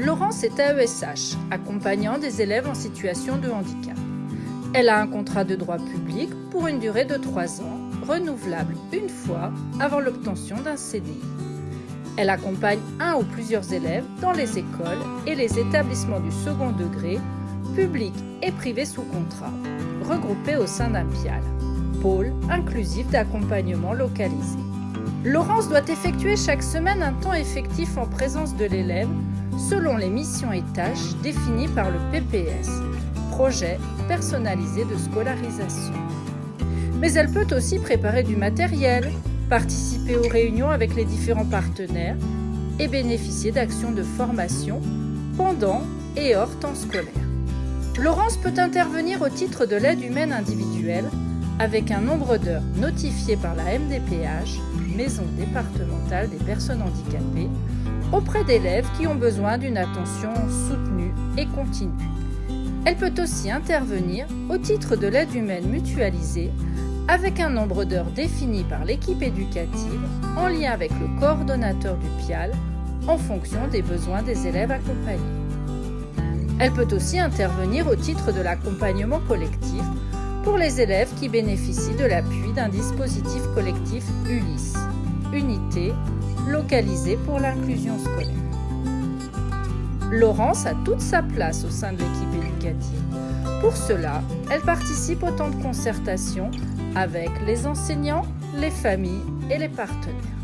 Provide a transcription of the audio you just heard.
Laurence est AESH, accompagnant des élèves en situation de handicap. Elle a un contrat de droit public pour une durée de 3 ans, renouvelable une fois avant l'obtention d'un CDI. Elle accompagne un ou plusieurs élèves dans les écoles et les établissements du second degré, publics et privés sous contrat, regroupés au sein d'un PIAL, pôle inclusif d'accompagnement localisé. Laurence doit effectuer chaque semaine un temps effectif en présence de l'élève selon les missions et tâches définies par le PPS, projet personnalisé de scolarisation. Mais elle peut aussi préparer du matériel, participer aux réunions avec les différents partenaires et bénéficier d'actions de formation pendant et hors temps scolaire. Laurence peut intervenir au titre de l'aide humaine individuelle avec un nombre d'heures notifié par la MDPH, Maison départementale des personnes handicapées, auprès d'élèves qui ont besoin d'une attention soutenue et continue. Elle peut aussi intervenir au titre de l'aide humaine mutualisée avec un nombre d'heures défini par l'équipe éducative en lien avec le coordonnateur du PIAL en fonction des besoins des élèves accompagnés. Elle peut aussi intervenir au titre de l'accompagnement collectif pour les élèves qui bénéficient de l'appui d'un dispositif collectif ULIS, Unité localisée pour l'inclusion scolaire. Laurence a toute sa place au sein de l'équipe éducative. Pour cela, elle participe au temps de concertation avec les enseignants, les familles et les partenaires.